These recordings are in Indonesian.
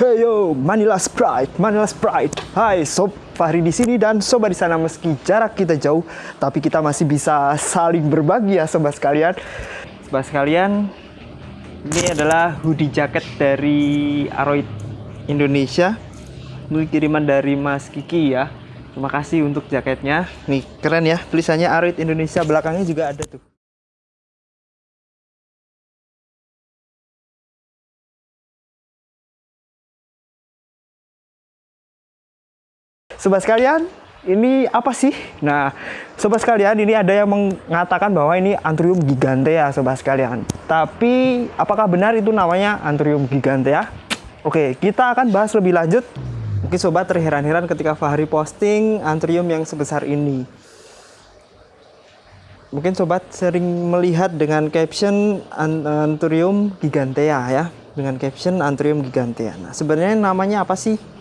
Hey yo, Manila Sprite, Manila Sprite. Hai sob, Fahri di sini dan sobat di sana meski jarak kita jauh, tapi kita masih bisa saling berbagi ya sobat sekalian. Sobat sekalian, ini adalah hoodie jacket dari Aroid Indonesia. Ini kiriman dari Mas Kiki ya. Terima kasih untuk jaketnya. Nih, keren ya. Tulisannya Aroid Indonesia belakangnya juga ada tuh. Sobat sekalian, ini apa sih? Nah, sobat sekalian, ini ada yang mengatakan bahwa ini Anthurium gigantea, sobat sekalian. Tapi, apakah benar itu namanya Anthurium gigantea? Oke, kita akan bahas lebih lanjut. Mungkin sobat terheran-heran ketika Fahri posting Anthurium yang sebesar ini. Mungkin sobat sering melihat dengan caption Anthurium gigantea ya, dengan caption Anthurium gigantea. Nah, sebenarnya namanya apa sih?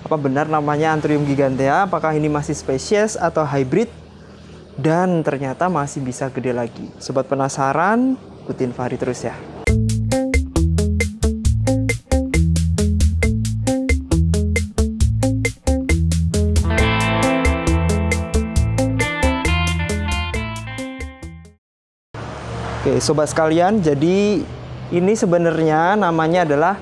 Apa benar namanya Anthurium gigantea? Apakah ini masih spesies atau hybrid? Dan ternyata masih bisa gede lagi. Sobat penasaran? Ikutin Fahri terus ya. Oke, sobat sekalian, jadi ini sebenarnya namanya adalah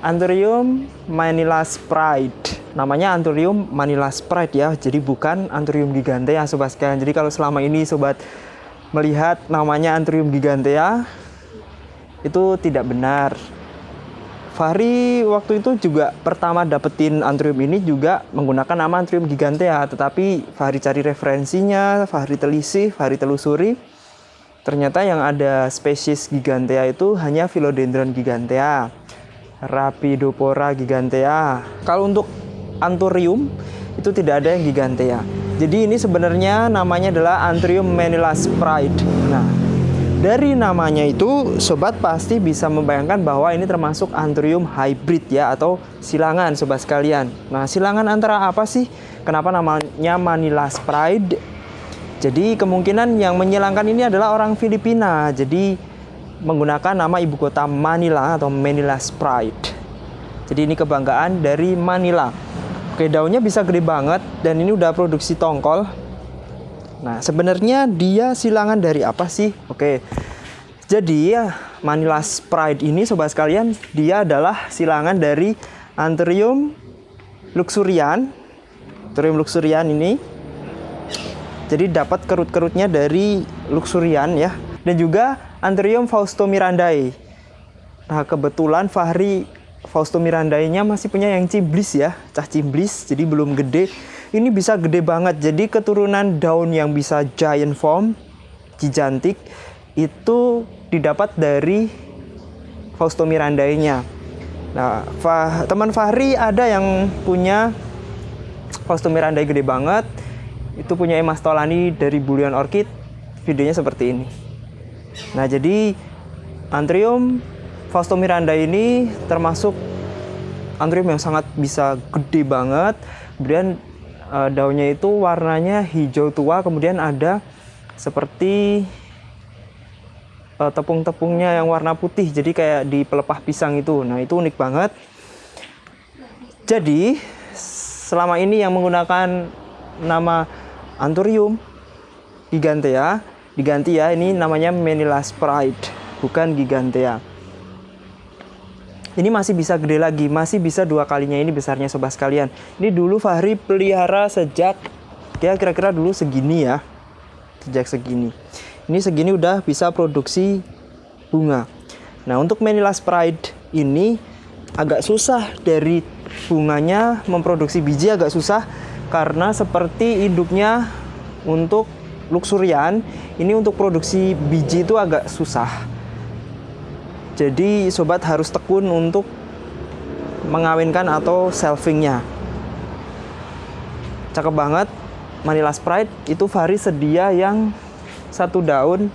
Anthurium Manila Sprite. Namanya Anthurium Manila Sprite ya, jadi bukan Anthurium gigantea sobat sekalian. Jadi kalau selama ini sobat melihat namanya Anthurium gigantea itu tidak benar. Fahri waktu itu juga pertama dapetin Anthurium ini juga menggunakan nama Anthurium gigantea, tetapi Fahri cari referensinya, Fahri telisih, Fahri telusuri. Ternyata yang ada spesies gigantea itu hanya Philodendron gigantea, Rapidopora gigantea. Kalau untuk Anthurium itu tidak ada yang gigantea. Jadi ini sebenarnya namanya adalah Anthurium Manila Sprite. Nah, dari namanya itu sobat pasti bisa membayangkan bahwa ini termasuk Anthurium hybrid ya atau silangan sobat sekalian. Nah, silangan antara apa sih? Kenapa namanya Manila Sprite? Jadi kemungkinan yang menyilangkan ini adalah orang Filipina. Jadi menggunakan nama ibu kota Manila atau Manila Sprite. Jadi ini kebanggaan dari Manila. Oke, daunnya bisa gede banget dan ini udah produksi tongkol. Nah, sebenarnya dia silangan dari apa sih? Oke. Jadi ya Manila Sprite ini sobat sekalian, dia adalah silangan dari Anthurium luxurian. Anthurium luxurian ini jadi dapat kerut-kerutnya dari luxurian ya. Dan juga Anthurium Fausto mirandae. Nah, kebetulan Fahri Fausto mirandae-nya masih punya yang ciblis ya, cah ciblis, jadi belum gede. Ini bisa gede banget. Jadi keturunan daun yang bisa giant form, gigantic itu didapat dari Fausto mirandae-nya. Nah, Fah, teman Fahri ada yang punya Fausto mirandae gede banget itu punya Emas Tolani dari Bulian Orchid videonya seperti ini nah jadi Anthurium Fausto Miranda ini termasuk Anthurium yang sangat bisa gede banget. Kemudian uh, daunnya itu warnanya hijau tua kemudian ada seperti uh, tepung-tepungnya yang warna putih jadi kayak di pelepah pisang itu. Nah itu unik banget. Jadi selama ini yang menggunakan nama Anthurium gigantea diganti ya ini namanya Manila Sprite bukan gigantea ini masih bisa gede lagi masih bisa dua kalinya ini besarnya sobat sekalian. Ini dulu Fahri pelihara sejak ya kira-kira dulu segini ya. Sejak segini. Ini segini udah bisa produksi bunga. Nah untuk Manila Sprite ini agak susah dari bunganya memproduksi biji agak susah karena seperti induknya untuk luxurian ini untuk produksi biji itu agak susah jadi sobat harus tekun untuk mengawinkan atau selfingnya cakep banget. Manila Sprite itu Fahri sedia yang satu daun.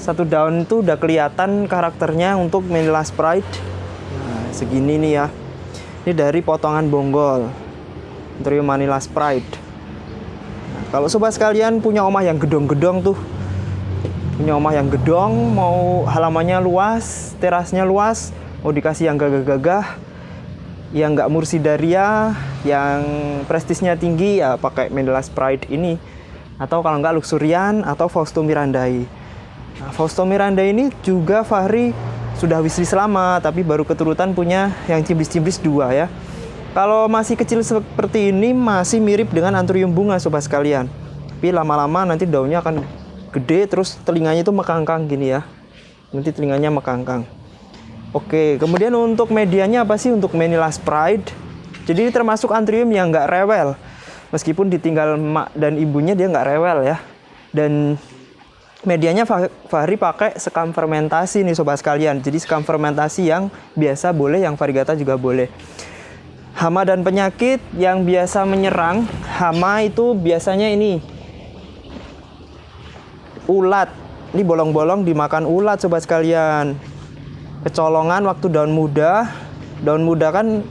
Satu daun itu udah kelihatan karakternya untuk Manila Sprite. Nah, segini nih ya. Ini dari potongan bonggol. Trio Manila Sprite. Nah, kalau sobat sekalian punya omah yang gedong-gedong tuh, punya omah yang gedong, mau halamannya luas, terasnya luas, mau dikasih yang gagah-gagah yang nggak mursidaria yang prestisnya tinggi ya pakai Mendelas Pride ini. Atau kalau nggak luxurian atau Fausto Mirandai. Nah, Fausto Mirandai ini juga Fahri sudah wishlist lama tapi baru keturutan punya yang cibis-cibis dua ya. Kalau masih kecil seperti ini masih mirip dengan anturium bunga sobat sekalian. Tapi lama-lama nanti daunnya akan gede terus telinganya itu mekangkang gini ya nanti telinganya mekangkang Oke, kemudian untuk medianya apa sih untuk Manilas Pride? Jadi ini termasuk antrium yang nggak rewel. Meskipun ditinggal emak dan ibunya dia nggak rewel ya. Dan medianya Fahri pakai sekam fermentasi nih sobat sekalian. Jadi sekam fermentasi yang biasa boleh, yang varigata juga boleh. Hama dan penyakit yang biasa menyerang, hama itu biasanya ini ulat. Ini bolong-bolong dimakan ulat sobat sekalian. Kecolongan waktu daun muda. Daun muda kan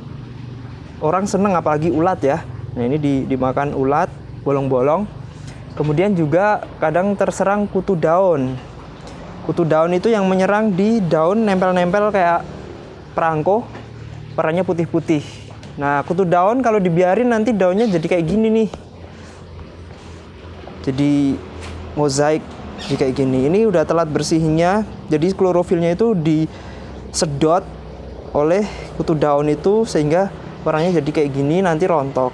orang seneng apalagi ulat ya. Nah ini di, dimakan ulat bolong-bolong. Kemudian juga kadang terserang kutu daun. Kutu daun itu yang menyerang di daun nempel-nempel kayak perangko perannya putih-putih. Nah kutu daun kalau dibiarin nanti daunnya jadi kayak gini nih. Jadi mozaik jadi kayak gini ini udah telat bersihnya jadi klorofilnya itu di sedot oleh kutu daun itu sehingga warnanya jadi kayak gini nanti rontok.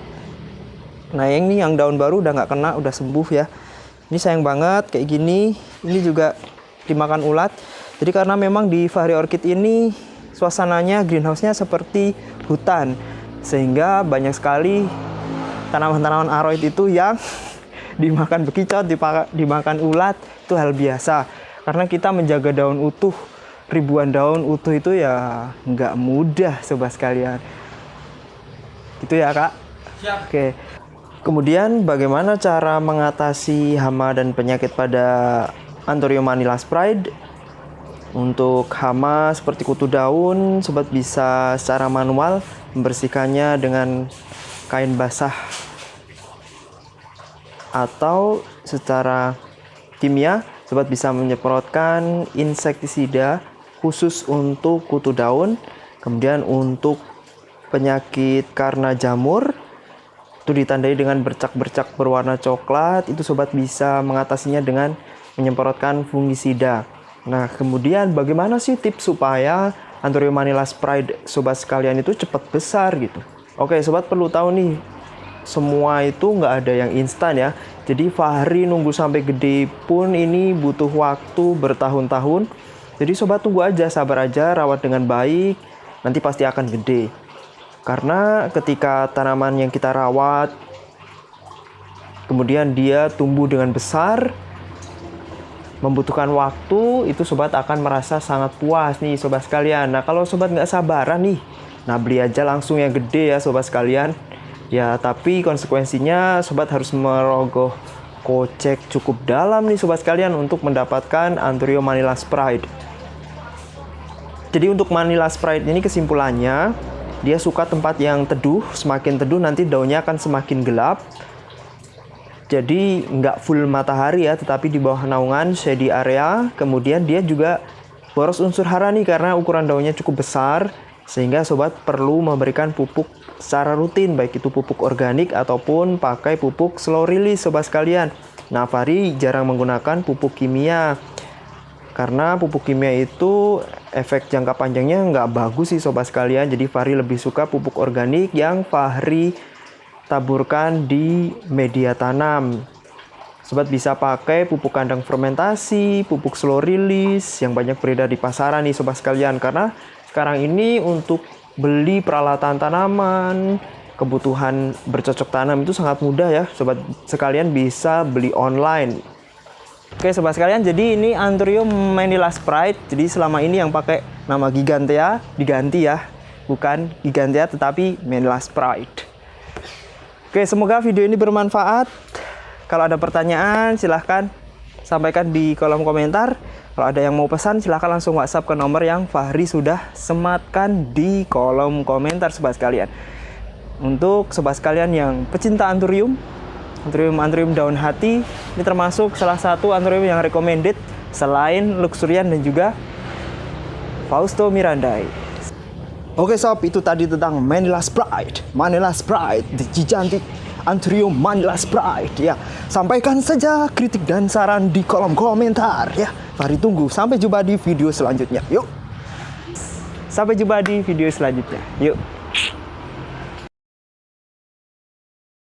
Nah yang ini yang daun baru udah nggak kena udah sembuh ya. Ini sayang banget kayak gini. Ini juga dimakan ulat. Jadi karena memang di Fahri Orchid ini suasananya greenhouse-nya seperti hutan. Sehingga banyak sekali tanaman-tanaman aroid itu yang dimakan bekicot, dimakan ulat itu hal biasa. Karena kita menjaga daun utuh ribuan daun utuh itu ya nggak mudah sobat sekalian. Gitu ya kak? Siap. oke. Kemudian bagaimana cara mengatasi hama dan penyakit pada Anthurium manila Pride? Untuk hama seperti kutu daun sobat bisa secara manual membersihkannya dengan kain basah atau secara kimia sobat bisa menyemprotkan insektisida khusus untuk kutu daun, kemudian untuk penyakit karena jamur itu ditandai dengan bercak-bercak berwarna coklat, itu sobat bisa mengatasinya dengan menyemprotkan fungisida. Nah, kemudian bagaimana sih tips supaya Anthurium manila Pride sobat sekalian itu cepat besar gitu? Oke, sobat perlu tahu nih, semua itu nggak ada yang instan ya. Jadi Fahri nunggu sampai gede pun ini butuh waktu bertahun-tahun jadi sobat tunggu aja, sabar aja, rawat dengan baik, nanti pasti akan gede. Karena ketika tanaman yang kita rawat, kemudian dia tumbuh dengan besar, membutuhkan waktu, itu sobat akan merasa sangat puas nih sobat sekalian. Nah kalau sobat nggak sabaran nih, nah beli aja langsung yang gede ya sobat sekalian. Ya tapi konsekuensinya sobat harus merogoh kocek cukup dalam nih sobat sekalian untuk mendapatkan Anthurium manila Pride. Jadi untuk Manila Sprite ini kesimpulannya dia suka tempat yang teduh, semakin teduh nanti daunnya akan semakin gelap. Jadi nggak full matahari ya, tetapi di bawah naungan shady area. Kemudian dia juga boros unsur hara nih karena ukuran daunnya cukup besar sehingga sobat perlu memberikan pupuk secara rutin baik itu pupuk organik ataupun pakai pupuk slow release sobat sekalian. Nah, Fari jarang menggunakan pupuk kimia karena pupuk kimia itu efek jangka panjangnya nggak bagus sih sobat sekalian. Jadi Fahri lebih suka pupuk organik yang Fahri taburkan di media tanam. Sobat bisa pakai pupuk kandang fermentasi, pupuk slow release yang banyak beredar di pasaran nih sobat sekalian. Karena sekarang ini untuk beli peralatan tanaman, kebutuhan bercocok tanam itu sangat mudah ya sobat sekalian bisa beli online Oke sobat sekalian, jadi ini Anthurium Manila Sprite. Jadi selama ini yang pakai nama Gigantea diganti ya, bukan Gigantea tetapi Manila Sprite. Oke, semoga video ini bermanfaat. Kalau ada pertanyaan silahkan sampaikan di kolom komentar. Kalau ada yang mau pesan silahkan langsung WhatsApp ke nomor yang Fahri sudah sematkan di kolom komentar sobat sekalian. Untuk sobat sekalian yang pecinta Anthurium Anthurium daun hati ini termasuk salah satu Anthurium yang recommended selain Luxurian dan juga Fausto Mirandai. Oke sob, itu tadi tentang Manila Sprite. Manila Sprite, Cijantik Anthurium Manila Sprite ya. Sampaikan saja kritik dan saran di kolom komentar ya. Mari tunggu sampai jumpa di video selanjutnya. Yuk. Sampai jumpa di video selanjutnya. Yuk.